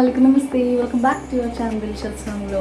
అస్సలం నమస్తే. Welcome back to your channel Dilshad సాంగ్లో